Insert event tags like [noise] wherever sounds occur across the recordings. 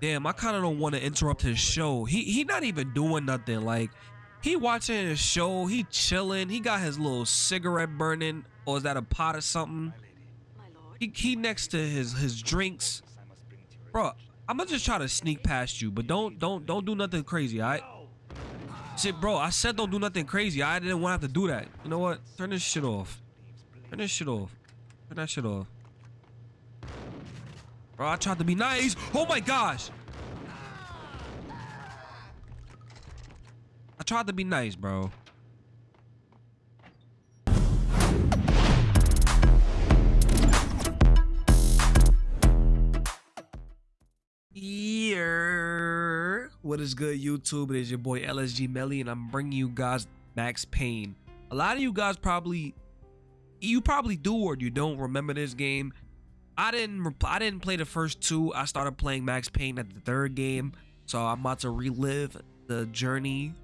Damn, I kind of don't want to interrupt his show. He he not even doing nothing. Like he watching his show. He chilling. He got his little cigarette burning, or is that a pot or something? He he next to his his drinks, bro. I'm gonna just try to sneak past you, but don't don't don't do nothing crazy, alright? Shit, bro. I said don't do nothing crazy. I didn't want to have to do that. You know what? Turn this shit off. Turn this shit off. Turn that shit off. Bro, I tried to be nice. Oh my gosh. I tried to be nice, bro. Yeah. What is good, YouTube? It is your boy LSG Melly, and I'm bringing you guys Max Payne. A lot of you guys probably, you probably do or you don't remember this game. I didn't, I didn't play the first two. I started playing Max Payne at the third game, so I'm about to relive the journey,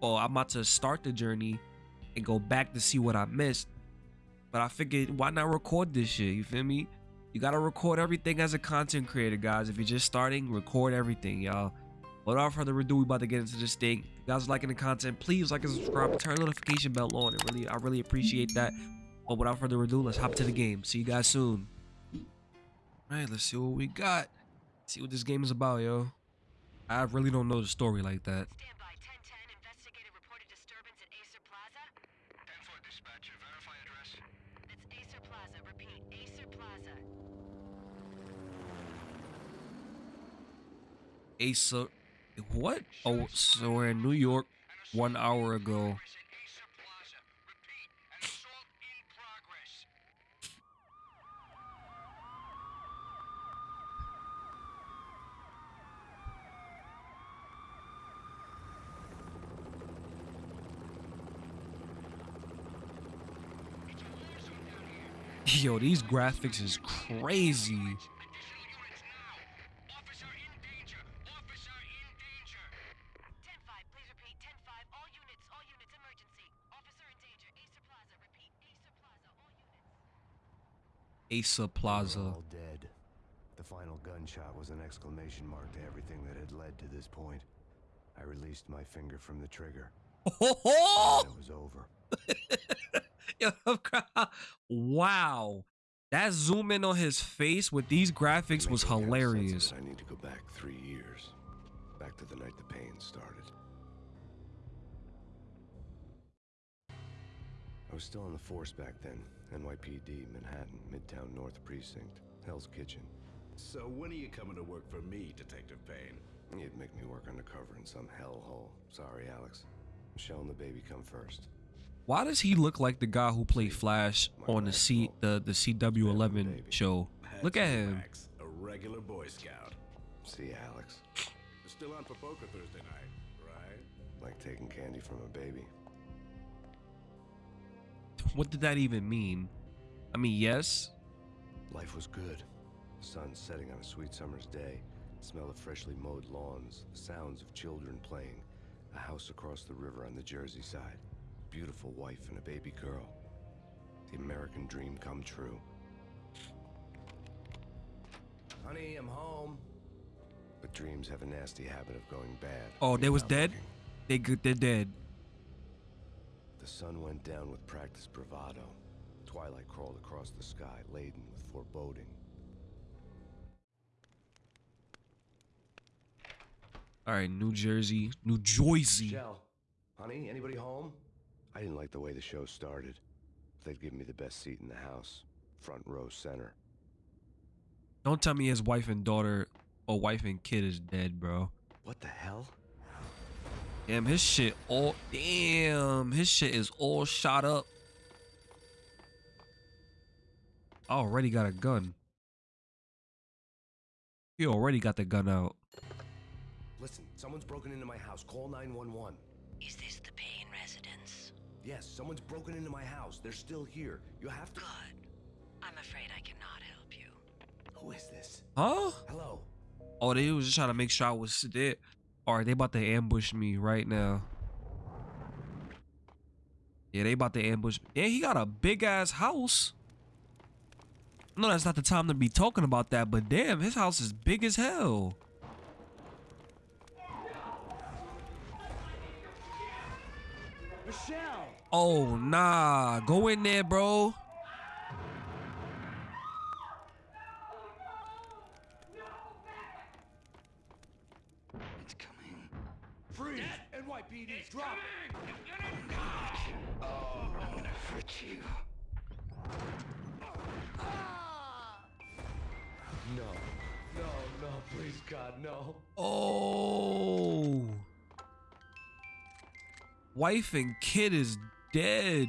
or I'm about to start the journey and go back to see what I missed. But I figured, why not record this shit? You feel me? You gotta record everything as a content creator, guys. If you're just starting, record everything, y'all. Without further ado, we about to get into this thing. If you guys liking the content, please like and subscribe turn notification bell on. It really, I really appreciate that. But without further ado, let's hop to the game. See you guys soon. Alright, let's see what we got. See what this game is about, yo. I really don't know the story like that. Stand by. 1010 investigated reported disturbance at Aesir Plaza. 10-4 dispatcher, verify address. It's Aesir Plaza. Repeat, Aesir Plaza. Asa, what? Oh, so we're in New York one hour ago. Progress at Aesir Plaza. Repeat, an assault in progress. Yo, these graphics is crazy. Additional units now. Officer in danger. Officer in danger. 10-5, please repeat. 10-5, all units, all units, emergency. Officer in danger. Aesir Plaza. Repeat, Aesir Plaza, all units. Asa They were Plaza. all dead. The final gunshot was an exclamation mark to everything that had led to this point. I released my finger from the trigger. [laughs] it was over. [laughs] [laughs] Yo, [laughs] wow. That zoom in on his face with these graphics was Making kind of sense of hilarious. I need to go back three years. Back to the night the pain started. I was still on the force back then. NYPD, Manhattan, Midtown North Precinct, Hell's Kitchen. So when are you coming to work for me, Detective Payne? You'd make me work undercover in some hellhole. Sorry, Alex. Michelle and the baby come first. Why does he look like the guy who played Flash on the C the the CW11 show? Look at him. A regular Boy Scout. See, Alex. Still on for poker Thursday night, right? Like taking candy from a baby. What did that even mean? I mean, yes. Life was good. The sun setting on a sweet summer's day. The smell of freshly mowed lawns. The sounds of children playing. A house across the river on the Jersey side. Beautiful wife and a baby girl. The American dream come true. Honey, I'm home. But dreams have a nasty habit of going bad. Oh, they was dead? They good they're dead. The sun went down with practiced bravado. Twilight crawled across the sky, laden with foreboding. All right, New Jersey, New Jersey. Michelle, honey, anybody home? I didn't like the way the show started. They'd given me the best seat in the house, front row center. Don't tell me his wife and daughter or wife and kid is dead, bro. What the hell? Damn, his shit all damn, his shit is all shot up. I already got a gun. He already got the gun out. Listen, someone's broken into my house. Call 911. Is this the Payne residence? Yes, someone's broken into my house. They're still here. You have to... Good. I'm afraid I cannot help you. Who is this? Huh? Hello. Oh, they was just trying to make sure I was dead. All right, they about to ambush me right now. Yeah, they about to ambush. Yeah, he got a big ass house. No, that's not the time to be talking about that, but damn, his house is big as hell. Michelle! Oh nah, go in there, bro. It's coming. Freeze! NYPD, drop! Oh, I'm gonna hurt you. No. No, no, please, God, no. Oh. Wife and kid is dead.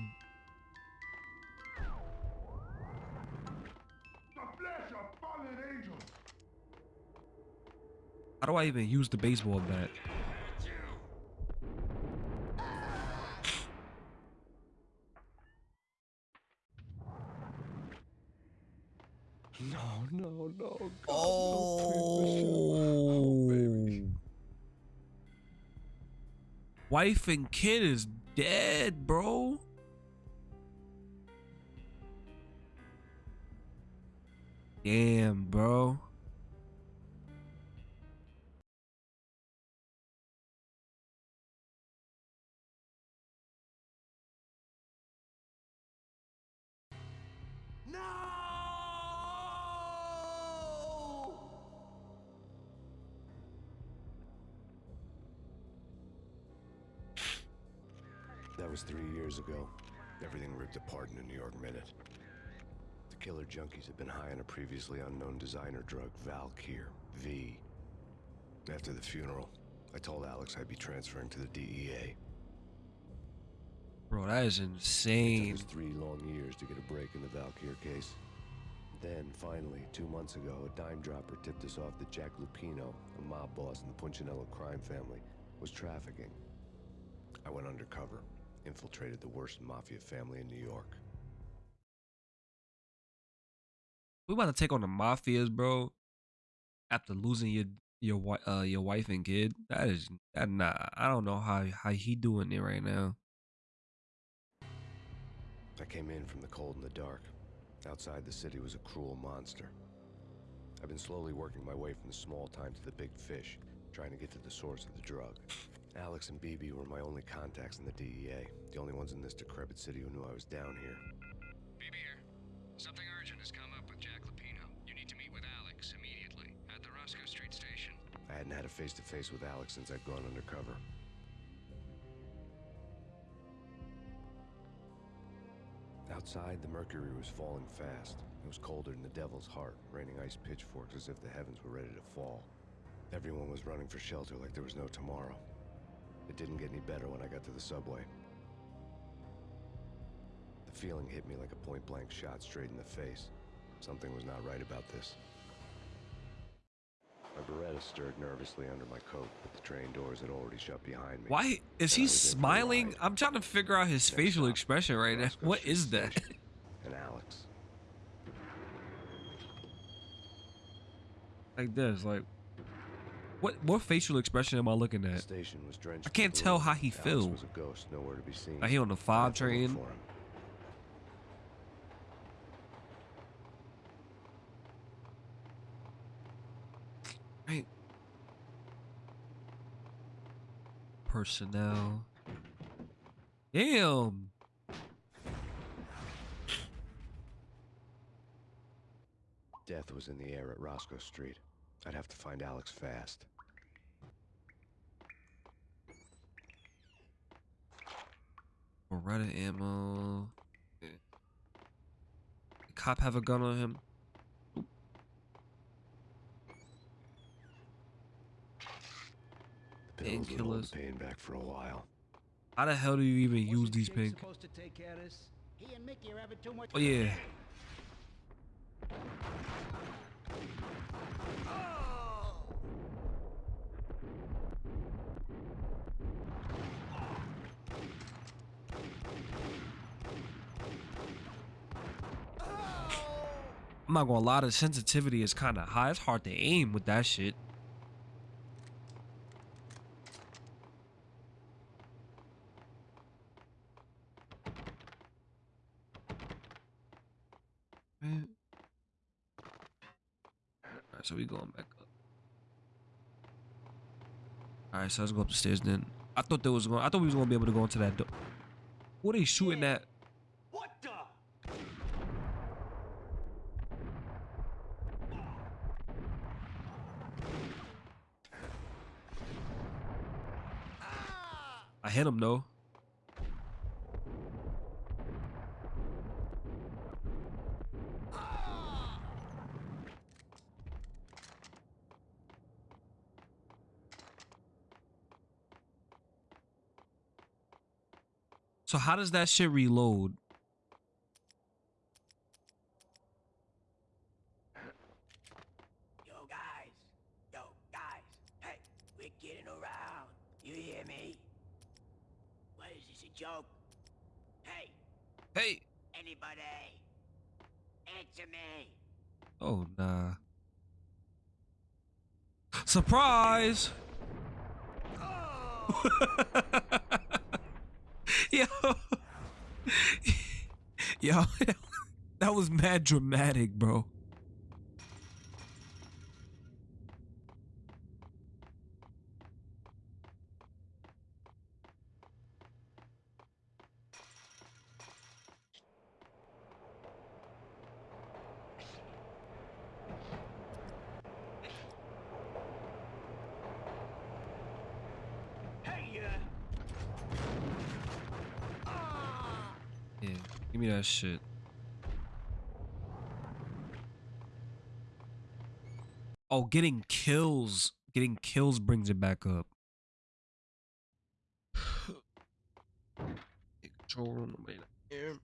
How do I even use the baseball bat? No, no, no. God, Oh. Wife and kid is dead, been high on a previously unknown designer drug, Valkyr, V. After the funeral, I told Alex I'd be transferring to the DEA. Bro, that is insane. It took us three long years to get a break in the Valkyr case. Then, finally, two months ago, a dime dropper tipped us off that Jack Lupino, a mob boss in the Punchinello crime family, was trafficking. I went undercover, infiltrated the worst mafia family in New York. We about to take on the mafias, bro. After losing your your wi- uh your wife and kid, that is that nah. I don't know how how he doing it right now. I came in from the cold and the dark. Outside the city was a cruel monster. I've been slowly working my way from the small time to the big fish, trying to get to the source of the drug. Alex and BB were my only contacts in the DEA, the only ones in this decrepit city who knew I was down here. I hadn't had a face to face with Alex since I'd gone undercover. Outside, the mercury was falling fast. It was colder than the devil's heart, raining ice pitchforks as if the heavens were ready to fall. Everyone was running for shelter like there was no tomorrow. It didn't get any better when I got to the subway. The feeling hit me like a point blank shot straight in the face. Something was not right about this. My Beretta stirred nervously under my coat, but the train doors had already shut behind me. Why is he I was in for a smiling? I'm trying to figure out his Next facial expression right now. What is that? And Alex. like this, like what what facial expression am I looking The at? station was drenched. I can't tell how he Alex feel. was a ghost, nowhere to be seen. Like he on the five had to look train. Personnel. Damn. Death was in the air at Roscoe Street. I'd have to find Alex fast. Beretta ammo. The cop have a gun on him. The pills would hold Painkillers. the pain back for a while. How the hell do you even use Wasn't these Jake pink? supposed to take care of this? He and Mickey are having too much. Oh yeah. I'm not gonna lie, the sensitivity is kind of high. It's hard to aim with that shit. Alright, so we going back up. Alright, so let's go up the stairs then. I thought there was going I thought we was gonna be able to go into that door. What are they shooting at? What the? I hit him though. So how does that shit reload? Yo, guys. Yo, guys. Hey, we're getting around. You hear me? What is this, a joke? Hey, Hey. anybody? Answer me. Oh nah. Surprise! Yo, [laughs] that was mad dramatic, bro. Hey, uh. Yeah, give me that shit. Oh, getting kills. Getting kills brings it back up. Control room, nobody here.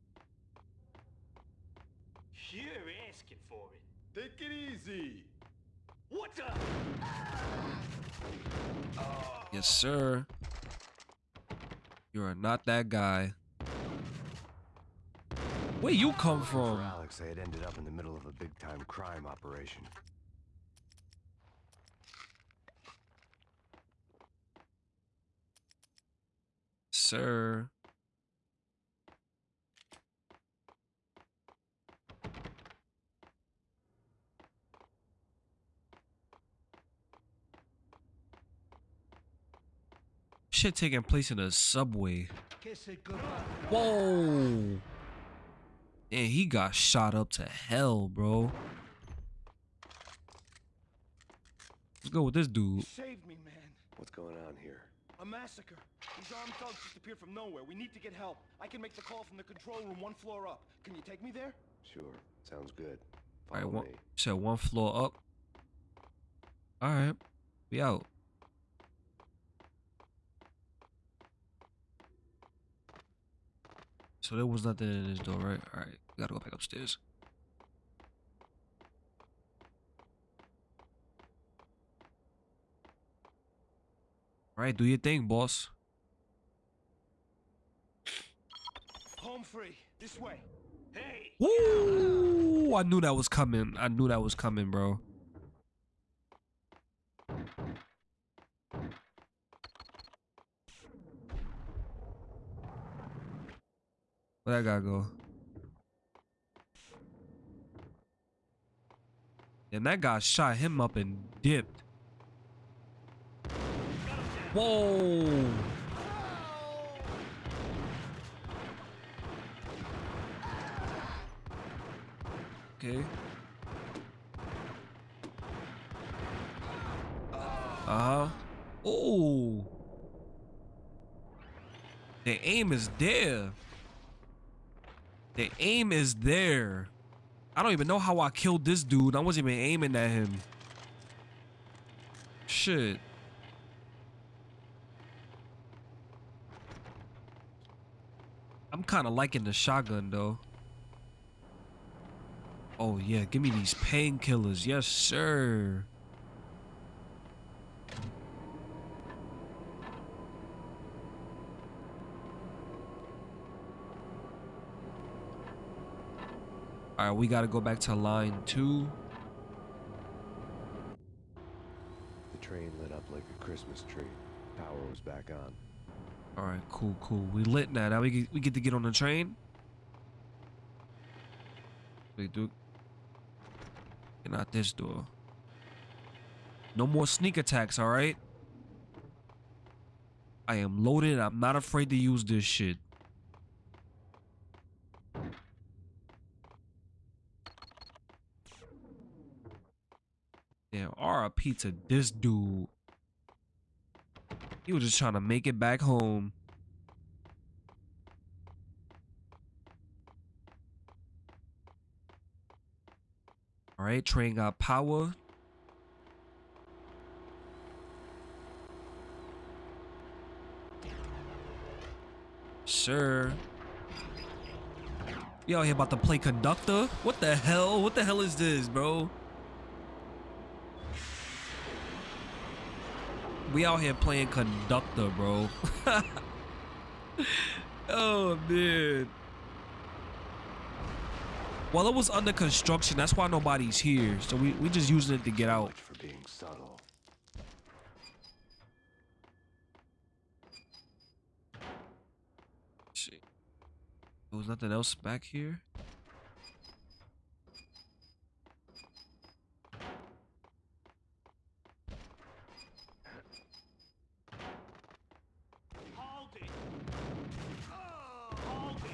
You're asking for it. Take it easy. What the? Yes, sir. You are not that guy. Where you come For from? Alex, they had ended up in the middle of a big-time crime operation. Sir. Shit taking place in a subway. Kiss it goodbye. Whoa. And he got shot up to hell, bro. Let's go with this dude. Save me, man. What's going on here? A massacre. These armed thugs just appeared from nowhere. We need to get help. I can make the call from the control room one floor up. Can you take me there? Sure, sounds good. All right, one, me. said one floor up. All right, we out. So there was nothing in this door, right? All right, we gotta go back upstairs. All right, do your thing, boss. Home free. This way. Hey! Woo! I knew that was coming. I knew that was coming, bro. Where I gotta go? And that guy shot him up and dipped. Whoa! Okay. Uh huh. Oh. The aim is there. The aim is there. I don't even know how I killed this dude. I wasn't even aiming at him. Shit. I'm kind of liking the shotgun though. Oh yeah, give me these painkillers. Yes, sir. Right, we got to go back to line 2. The train lit up like a Christmas tree. Power was back on. All right, cool, cool. We lit now. Now we get, we get to get on the train. Wait, dude. Get out this door. No more sneak attacks, all right? I am loaded. I'm not afraid to use this shit. To this dude. He was just trying to make it back home. All right, train got power. You out here about to play conductor? What the hell? What the hell is this, bro? We out here playing conductor, bro. [laughs] oh man. Well, it was under construction. That's why nobody's here. So we we just using it to get out. For being subtle. Shit. There was nothing else back here. Hold it! Hold it!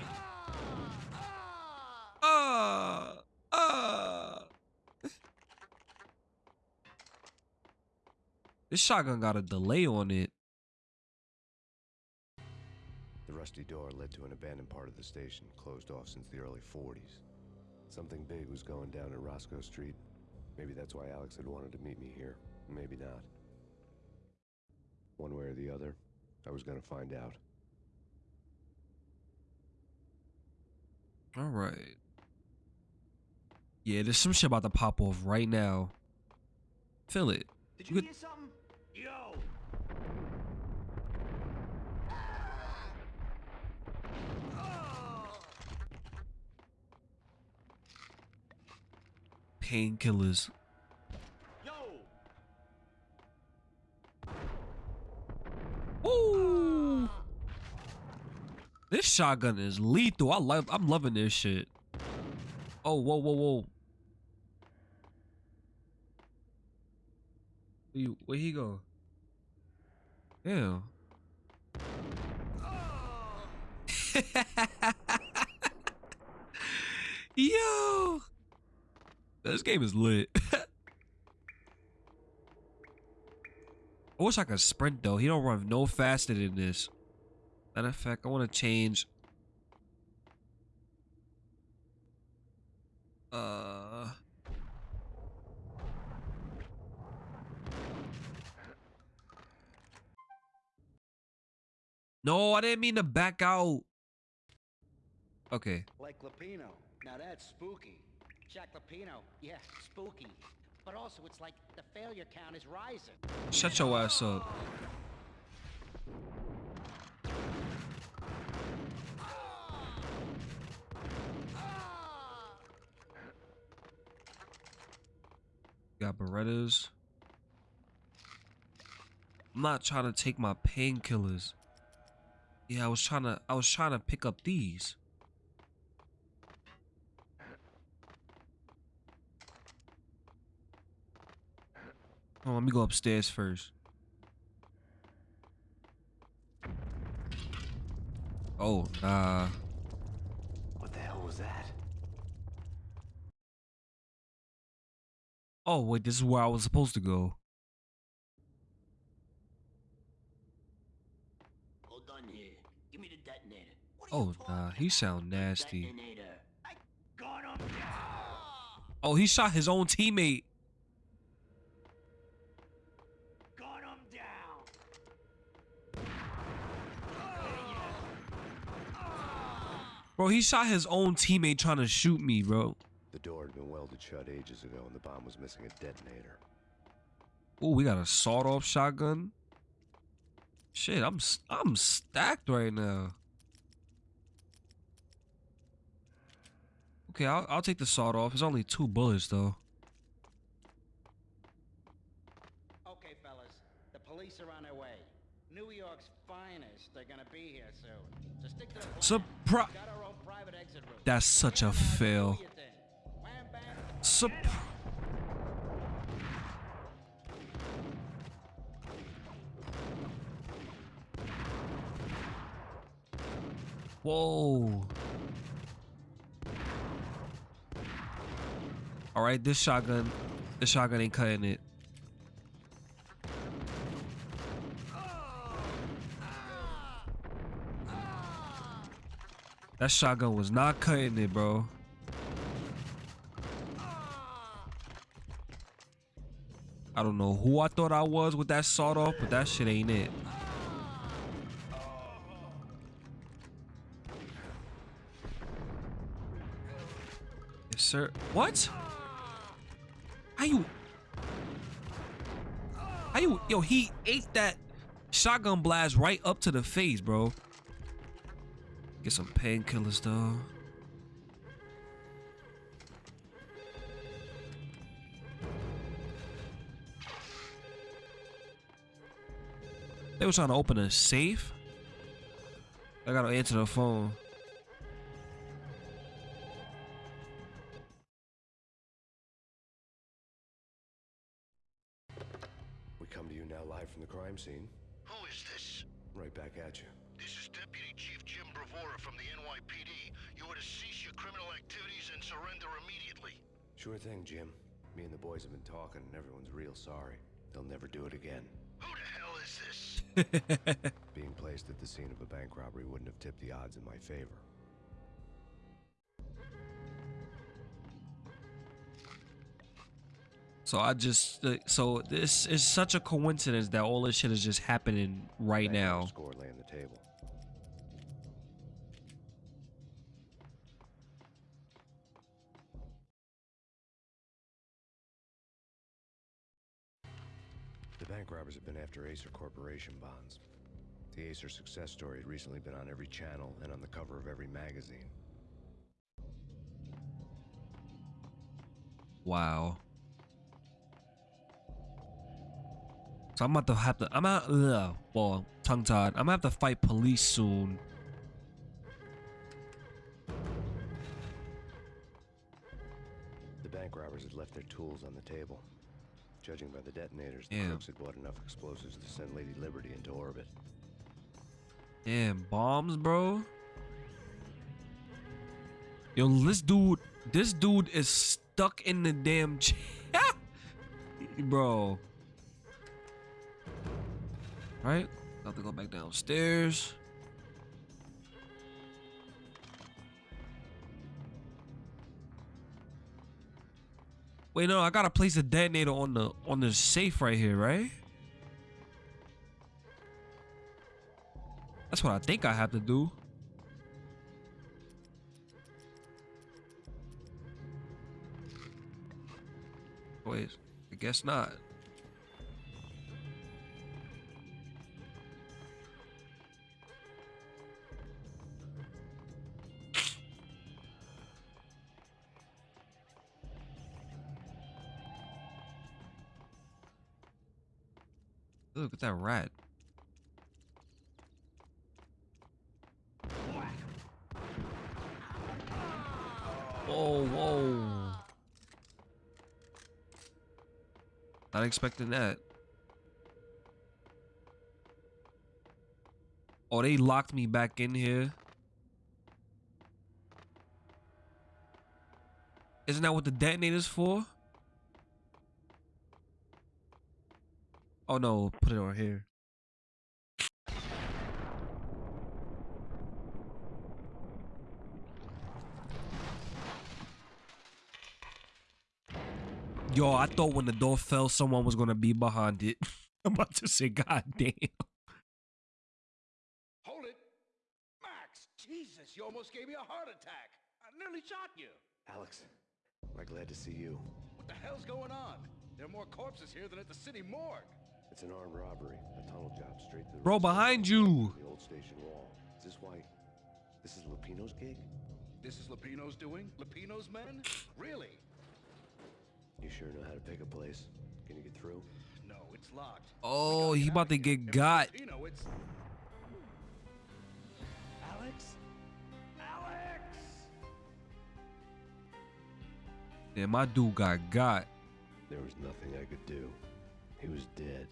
Ah, ah. This shotgun got a delay on it. The rusty door led to an abandoned part of the station, closed off since the early 40s. Something big was going down at Roscoe Street. Maybe that's why Alex had wanted to meet me here. Maybe not. One way or the other, I was gonna find out. All right. Yeah, there's some shit about to pop off right now. Feel it. Did You you could- hear something? Yo! Painkillers. Yo! Ooh. This shotgun is lethal. I love. I'm loving this shit. Oh, whoa, whoa, whoa. You, where he go? Damn. [laughs] Yo, this game is lit. [laughs] I wish I could sprint though. He don't run no faster than this. Matter of fact, I want to change. Uh. No, I didn't mean to back out. Okay. Like Lupino. Now that's spooky. Jack Lupino. Yeah, spooky. But also, it's like the failure count is rising. Shut your ass up. Got Berettas. I'm not trying to take my painkillers. Yeah, I was trying to I was trying to pick up these. Oh, let me go upstairs first. Oh, nah. What the hell was that? Oh, wait, this is where I was supposed to go. Hold on here. Give me the detonator. Oh, nah, he sound nasty. Detonator. I got him down. Oh, he shot his own teammate. Bro, he shot his own teammate trying to shoot me, bro. The door had been welded shut ages ago, and the bomb was missing a detonator. Oh, we got a sawed-off shotgun. Shit, I'm s- I'm stacked right now. Okay, I'll I'll take the sawed-off. It's only two bullets though. Okay, fellas. The police are on their way. New York's finest. They're gonna be here soon. So stick to the plan. Surprise! Got our own private exit route. That's such a fail. Sup- Whoa. All right, this shotgun. The shotgun ain't cutting it. That shotgun was not cutting it, bro. I don't know who I thought I was with that sawed off, but that shit ain't it. Yes, sir. What? How you? How you? Yo, he ate that shotgun blast right up to the face, bro. Get some painkillers, though. They were trying to open a safe. I gotta answer the phone. We come to you now live from the crime scene. Who is this? Right back at you. This is Deputy Chief Jim Bravura from the NYPD. You are to cease your criminal activities and surrender immediately. Sure thing, Jim. Me and the boys have been talking, and everyone's real sorry. They'll never do it again. Who the hell is this? [laughs] Being placed at the scene of a bank robbery wouldn't have tipped the odds in my favor. So I just so this is such a coincidence that all this shit is just happening right Bank now. Score lay on the table. Bank robbers have been after Aesir Corporation bonds. The Aesir success story had recently been on every channel and on the cover of every magazine. Wow. So I'm about to have to. I'm out. Ugh, well, tongue tied. I'm gonna have to fight police soon. The bank robbers had left their tools on the table. Judging by the detonators, the crooks had bought enough explosives to send Lady Liberty into orbit. Damn bombs, bro. Yo, this dude, this dude is stuck in the damn [laughs] chair, bro. Right? About to go back downstairs. Wait, no, I gotta place a detonator on the on the safe right here, right? That's what I think I have to do. Wait, I guess not. Look at that rat. Whoa, whoa. Not expecting that. Oh, they locked me back in here. Isn't that what the detonator's for? Oh no, put it over here. Yo, I thought when the door fell, someone was gonna be behind it. [laughs] I'm about to say, God damn. Hold it! Max! Jesus, you almost gave me a heart attack! I nearly shot you! Alex, we're glad to see you? What the hell's going on? There are more corpses here than at the city morgue! It's an armed robbery, a tunnel job straight to the Bro, behind you. The old station wall. Is this why? This is Lupino's gig? This is Lupino's doing? Lupino's men? Really? You sure know how to pick a place. Can you get through? No, it's locked. Oh, We he about to out of here. get If it's got. Lupino, it's... Alex? Alex! Damn, my dude got got. There was nothing I could do. He was dead.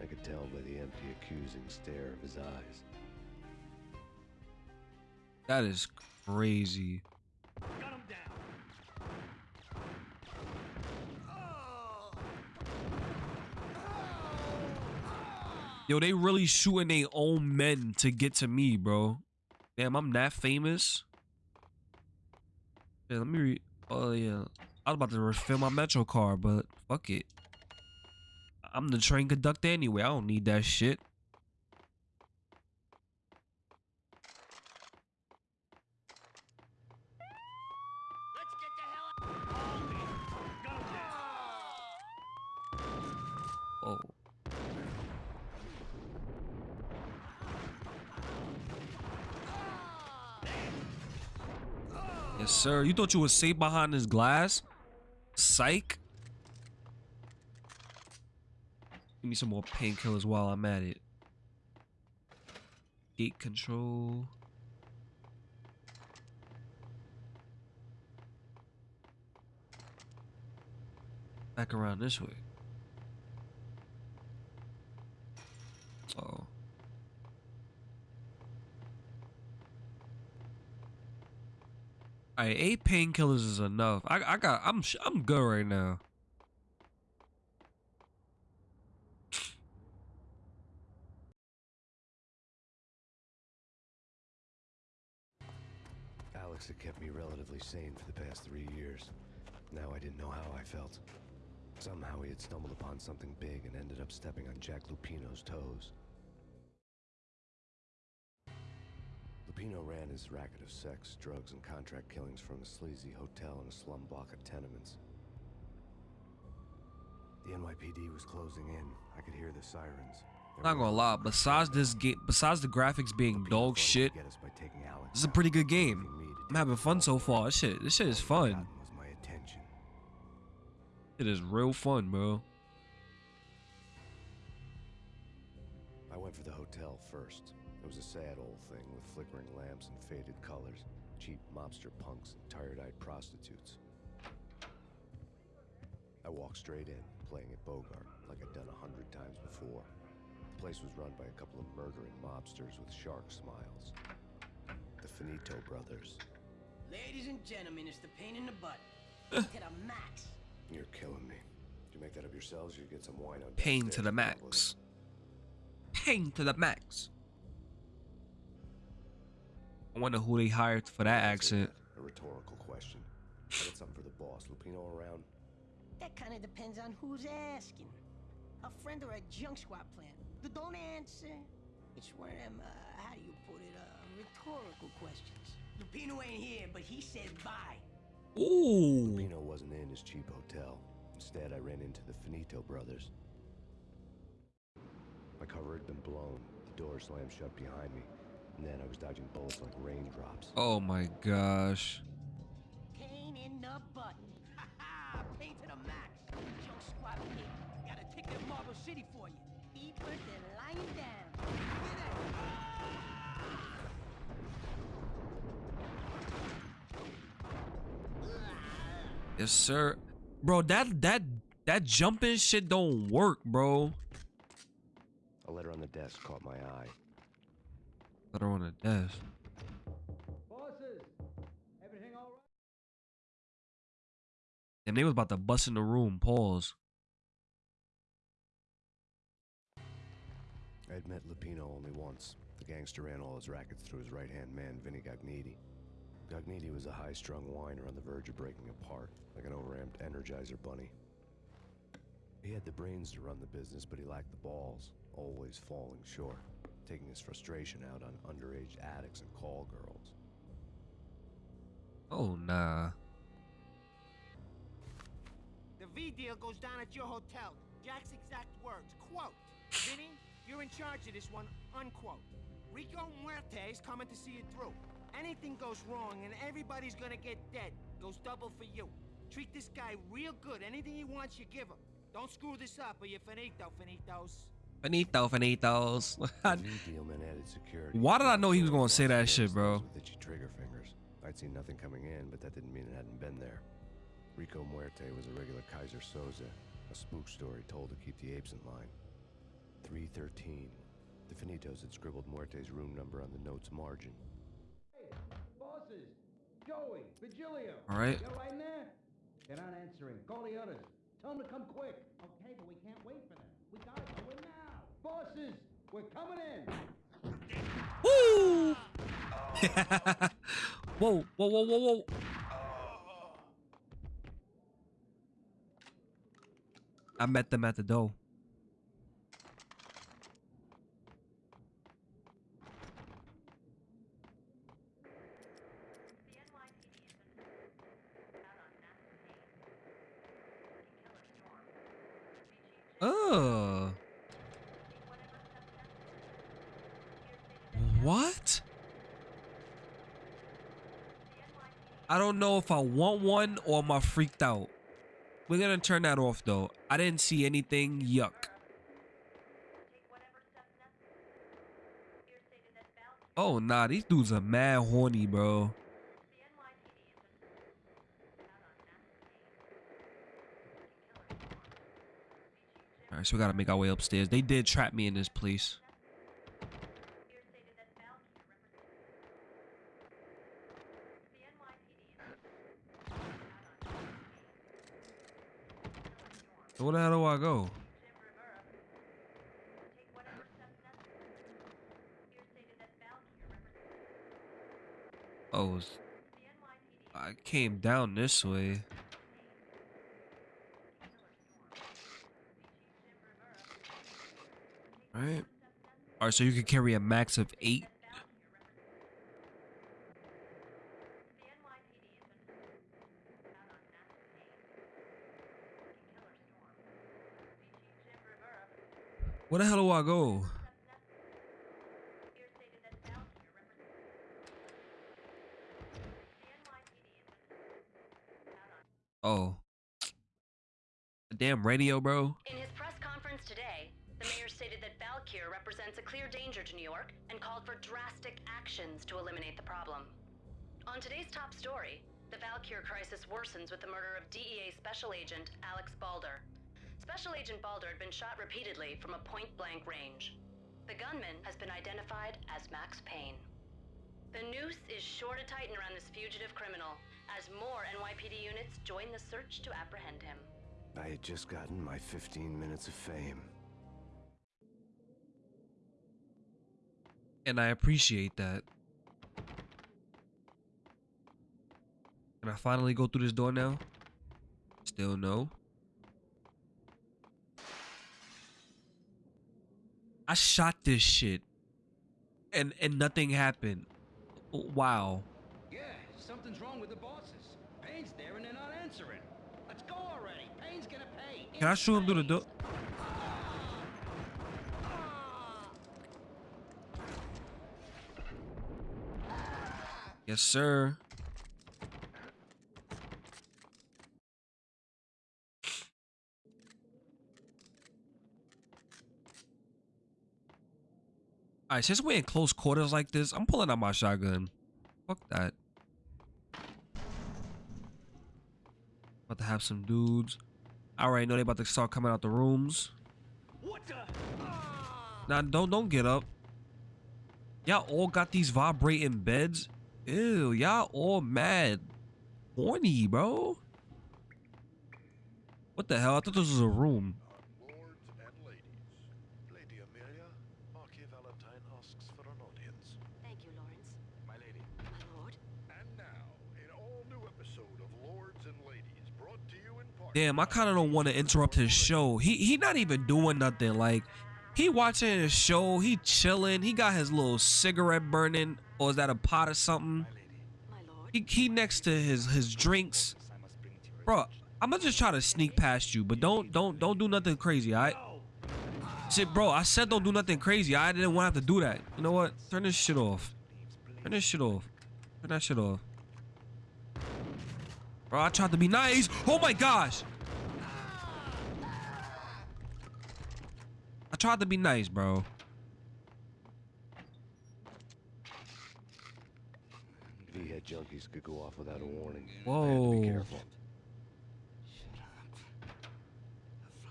I could tell by the empty, accusing stare of his eyes. That is crazy. Yo, they really shooting their own men to get to me, bro. Damn, I'm that famous. Yeah, let me read. Oh, yeah. I was about to refill my Metro card, but fuck it. I'm the train conductor anyway. I don't need that shit. Oh. Yes, sir. You thought you were safe behind this glass? Psych. Give me some more painkillers while I'm at it. Gate control. Back around this way. Oh. Alright, eight painkillers is enough. I I got I'm I'm good right now. Had kept me relatively sane for the past three years. Now I didn't know how I felt. Somehow he had stumbled upon something big and ended up stepping on Jack Lupino's toes. Lupino ran his racket of sex, drugs, and contract killings from a sleazy hotel in a slum block of tenements. The NYPD was closing in. I could hear the sirens. They Not gonna lie, besides this game, besides the graphics being Lupino dog shit, could get us by taking Alex this is a pretty good game. Leaving me to I'm having fun so far. This shit, this shit is fun. gotten was my attention. It is real fun, bro. I went for the hotel first. It was a sad old thing with flickering lamps and faded colors, cheap mobster punks and tired-eyed prostitutes. I walked straight in, playing at Bogart, like I'd done a hundred times before. The place was run by a couple of murdering mobsters with shark smiles. The Finito brothers. Ladies and gentlemen, it's the pain in the butt. [laughs] to the max. You're killing me. Did you make that up yourselves or you get some wine out Pain to the and come with max. Pain to the max. I wonder who they hired for that accent. A rhetorical question. I got something for the boss. Lupino around? That kind of depends on who's asking. A friend or a junk squad plan. The don't answer. It's one of them, uh, how do you put it, uh, rhetorical questions. Lupino ain't here, but he said bye. Ooh. Lupino wasn't in his cheap hotel. Instead, I ran into the Finito brothers. My cover had been blown. The door slammed shut behind me. And then I was dodging bullets like raindrops. Oh my gosh. Pain in the butt. Ha ha! Pain to the max. Junk squad pig. Got a ticket to Marble City for you. Eat first and lying down. Hear that? Yes, sir. Bro, that that that jumping shit don't work, bro. A letter on the desk caught my eye. Put her on the desk. Bosses, everything all right? And they was about to bust in the room. Pause. I'd met Lupino only once. The gangster ran all his rackets through his right-hand man, Vinny Gognitti. Gognitti was a high-strung whiner on the verge of breaking apart, like an overamped Energizer bunny. He had the brains to run the business, but he lacked the balls, always falling short, taking his frustration out on underage addicts and call girls. Oh nah. The V deal goes down at your hotel. Jack's exact words. Quote, Vinny, you're in charge of this one, unquote. Rico Muerte is coming to see it through. Anything goes wrong and everybody's gonna get dead. Goes double for you. Treat this guy real good. Anything he wants, you give him. Don't screw this up or you're finito, finitos. Finito, finitos. [laughs] The V deal meant added security. Why did I know he was gonna say that shit, bro? With itchy trigger fingers. I'd seen nothing coming in, but that didn't mean it hadn't been there. Rico Muerte was a regular Keyser Söze, a spook story told to keep the apes in line. 313. The Finitos had scribbled Muerte's room number on the note's margin. Hey, bosses, Joey, Vigilio. All right. You're right in there? They're not answering. Call the others. Tell them to come quick. Okay, but we can't wait for them. We gotta do it now. Bosses, We're coming in. Woo! [laughs] whoa, whoa, whoa, whoa, whoa. I met them at the door. What? I don't know if I want one or am I freaked out. We're gonna turn that off though. I didn't see anything. Yuck. Oh nah, these dudes are mad horny, bro. Alright, so we gotta make our way upstairs. They did trap me in this place. So where the hell do I go? Oh, I came down this way. Right. Alright, so you can carry a max of eight. Where the hell do I go? Oh. The damn radio, bro. That represents a clear danger to New York and called for drastic actions to eliminate the problem. On today's top story, the Valkyr crisis worsens with the murder of DEA Special Agent Alex Balder. Special Agent Balder had been shot repeatedly from a point blank range. The gunman has been identified as Max Payne. The noose is sure to tighten around this fugitive criminal as more NYPD units join the search to apprehend him. I had just gotten my 15 minutes of fame. And I appreciate that. Can I finally go through this door now? Still no. I shot this shit. And and nothing happened. Wow. Yeah, something's wrong with the bosses. Payne's there and they're not answering. Let's go already. Payne's gonna pay. Can I shoot him through the door? Yes, sir. Alright, since we're in close quarters like this, I'm pulling out my shotgun. Fuck that. About to have some dudes. I already know they about to start coming out the rooms. What the? Nah, don't don't get up. Y'all all got these vibrating beds. Ew, y'all all mad. Horny, bro. What the hell? I thought this was a room. Damn, I kind of don't want to interrupt his show. He he not even doing nothing. Like he watching his show. He chilling. He got his little cigarette burning, or is that a pot or something? He he next to his his drinks. Bro, I'm gonna just try to sneak past you, but don't don't don't do nothing crazy, alright? Shit, bro, I said don't do nothing crazy. I didn't want to have to do that. You know what? Turn this shit off. Turn this shit off. Turn that shit off. Bro, I tried to be nice. Oh my gosh. I tried to be nice, bro. Junkies could go off without a warning. I had to Whoa. be careful.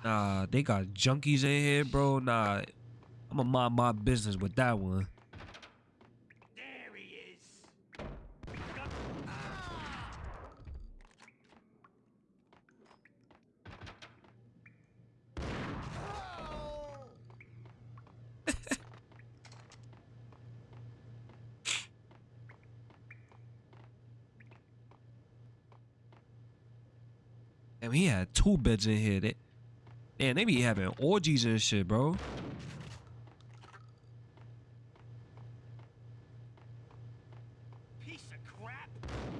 Nah, they got junkies in here, bro. Nah, I'm gonna mind my business with that one. There he is. And he had two beds in here. They, man, they be having orgies and shit, bro. Piece of crap.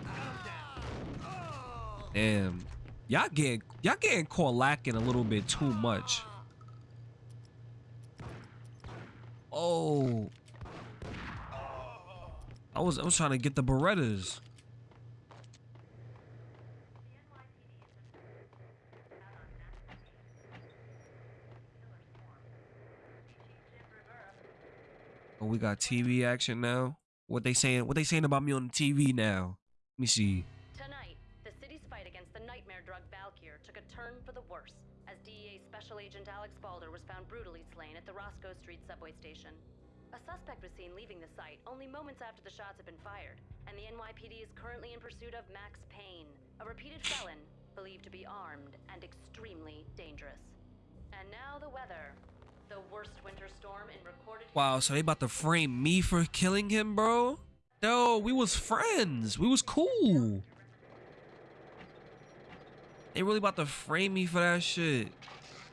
Calm down. Damn. Y'all getting y'all getting caught lacking a little bit too much. Oh. I was I was trying to get the Berettas. Oh, we got TV action now. What they saying? What they saying about me on the TV now? Let me see. Tonight, the city's fight against the nightmare drug Valkyr took a turn for the worse as DEA Special Agent Alex Balder was found brutally slain at the Roscoe Street subway station. A suspect was seen leaving the site only moments after the shots had been fired, and the NYPD is currently in pursuit of Max Payne, a repeated felon believed to be armed and extremely dangerous. And now the weather. The worst winter storm in recorded Wow, so they about to frame me for killing him, bro? No, we was friends. We was cool. They really about to frame me for that shit.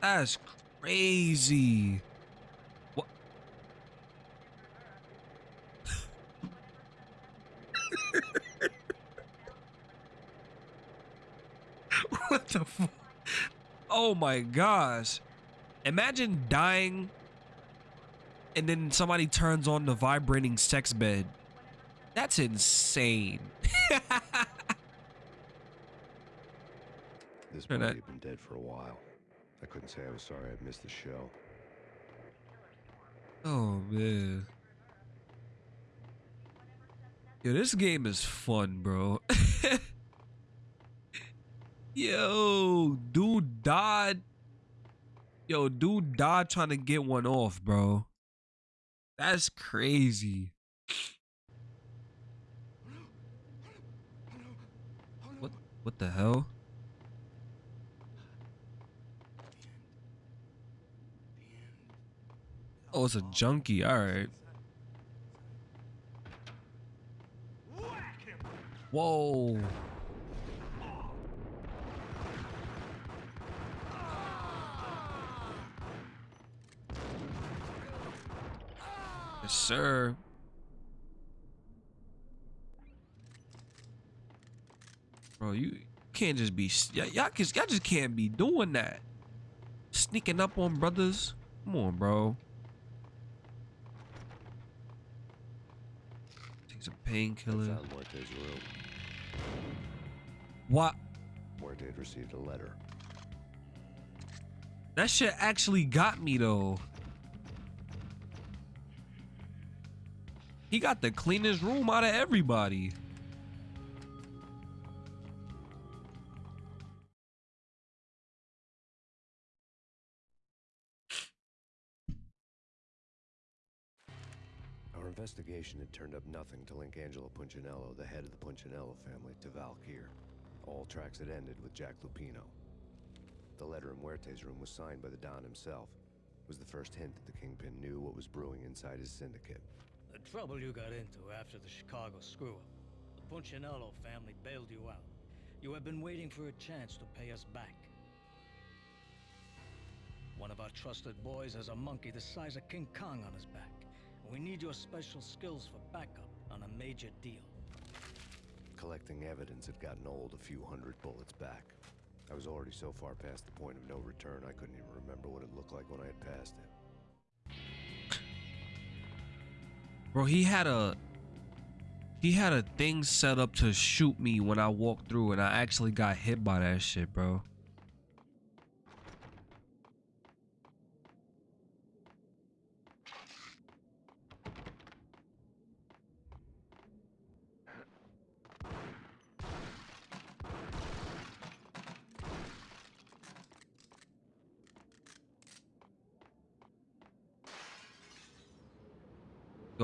That's crazy. What? [laughs] what the fuck? Oh my gosh. Imagine dying and then somebody turns on the vibrating sex bed. That's insane. [laughs] This body had been dead for a while. I couldn't say I was sorry I'd missed the show. oh man. Yo, this game is fun, bro. [laughs] Yo, dude died. Yo, dude died trying to get one off, bro. That's crazy. What what the hell? Oh, it's a junkie. All right. Whoa. Yes, sir. Bro, you can't just be y'all, just y'all just can't be doing that. Sneaking up on brothers. Come on, bro. Take some painkiller. painkillers. found Muerte's room. What? Muerte received a letter. That shit actually got me though. He got the cleanest room out of everybody. Our investigation had turned up nothing to link Angelo Punchinello, the head of the Punchinello family, to Valkyr. All tracks had ended with Jack Lupino. The letter in Muerte's room was signed by the Don himself. It was the first hint that the Kingpin knew what was brewing inside his syndicate. The trouble you got into after the Chicago screw-up. The Punchinello family bailed you out. You have been waiting for a chance to pay us back. One of our trusted boys has a monkey the size of King Kong on his back. We need your special skills for backup on a major deal. Collecting evidence had gotten old a few hundred bullets back. I was already so far past the point of no return, I couldn't even remember what it looked like when I had passed it. Bro, he had a he had a thing set up to shoot me when I walked through and I actually got hit by that shit, bro.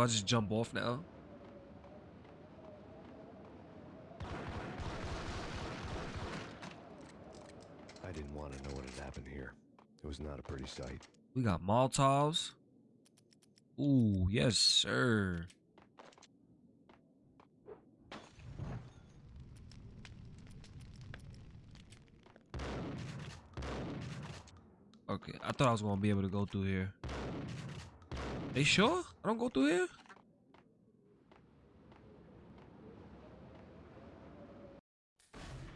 Do I just jump off now? I didn't want to know what had happened here. It was not a pretty sight. We got Molotovs. Ooh, yes, sir. Okay, I thought I was gonna be able to go through here. They sure? I don't go through here?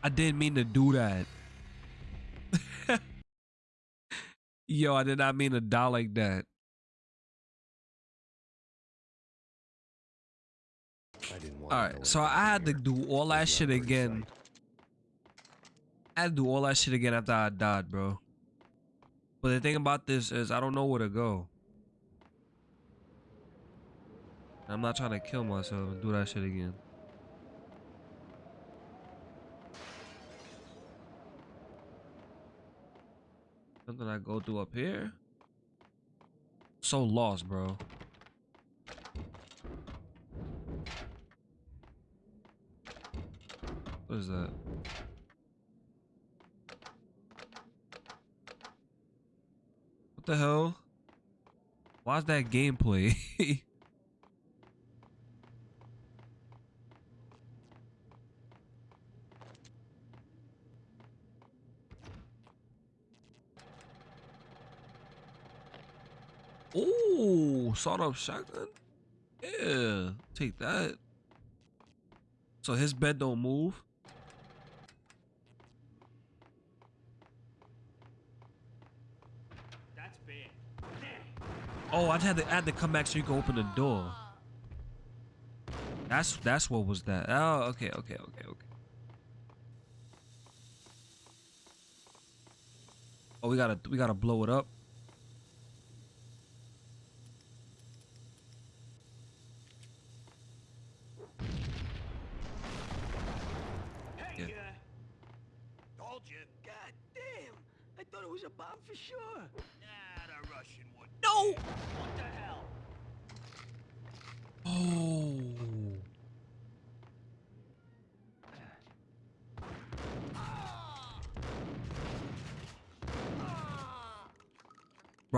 I didn't mean to do that. [laughs] Yo, I did not mean to die like that. I didn't want All to so I had to do all that shit again. psyched. I had to do all that shit again after I died, bro. But the thing about this is I don't know where to go. I'm not trying to kill myself and do that shit again. Something I go through up here? So lost, bro. What is that? What the hell? Why's that gameplay? [laughs] Ooh, sawed up shotgun? Yeah, take that. So his bed don't move? That's bad. Oh, I had to I had to come back so you can open the door. That's that's what was that. Oh, okay, okay, okay, okay. Oh, we gotta we gotta blow it up.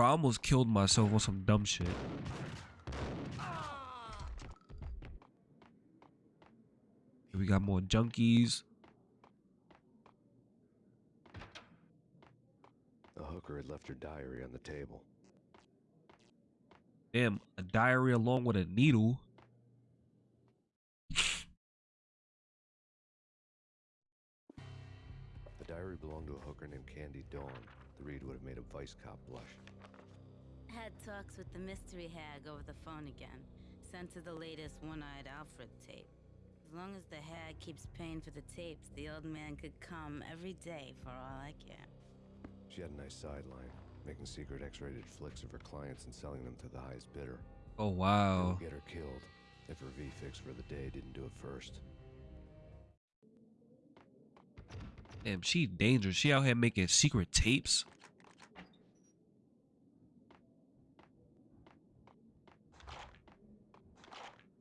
I almost killed myself on some dumb shit. We got more junkies. The hooker had left her diary on the table. Damn, a diary along with a needle. Diary belonged to a hooker named Candy Dawn. The read would have made a vice cop blush. Had talks with the mystery hag over the phone again. Sent her the latest one-eyed Alfred tape. As long as the hag keeps paying for the tapes, the old man could come every day for all I care. She had a nice sideline, making secret X-rated flicks of her clients and selling them to the highest bidder. Oh wow. get her killed if her V-fix for the day didn't do it first. Damn, she dangerous. She out here making secret tapes.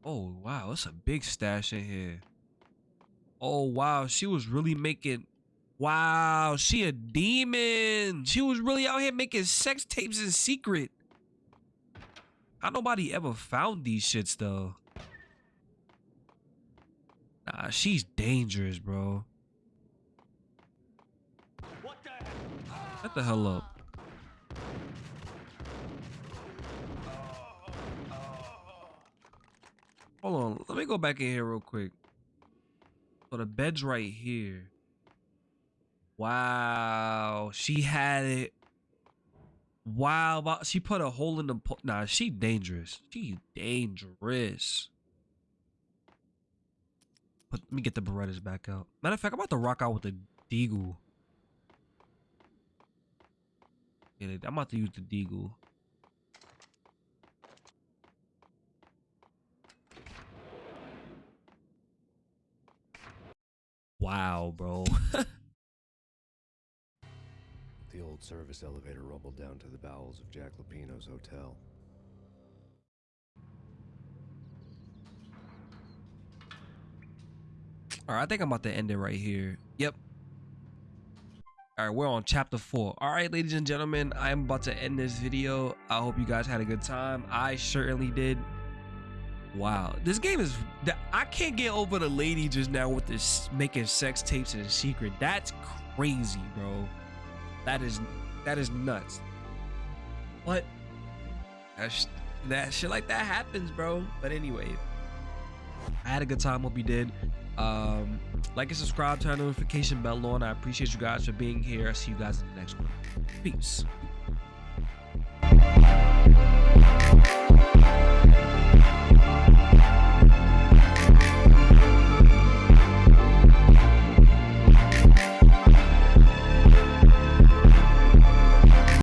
Oh wow, it's a big stash in here. Oh wow, she was really making. Wow, she a demon. She was really out here making sex tapes in secret. How nobody ever found these shits though? Nah, she's dangerous, bro. Shut the hell up. Hold on, let me go back in here real quick. So the bed's right here. Wow, she had it. Wow, she put a hole in the po- Nah, she dangerous. She dangerous. But let me get the Berettas back out. Matter of fact, I'm about to rock out with the Deagle. Yeah, I'm about to use the Deagle. Wow, bro. [laughs] The old service elevator rumbled down to the bowels of Jack Lupino's hotel. All right, I think I'm about to end it right here. Yep. All right, we're on chapter four. All right, ladies and gentlemen, I'm about to end this video. I hope you guys had a good time. I certainly did. Wow, this game is. I can't get over the lady just now with this making sex tapes in secret. That's crazy, bro. That is that is nuts. what that, sh- that shit like that happens, bro. But anyway, I had a good time. Hope you did. Um, like and subscribe, turn notification bell on. I appreciate you guys for being here. I'll see you guys in the next one. Peace.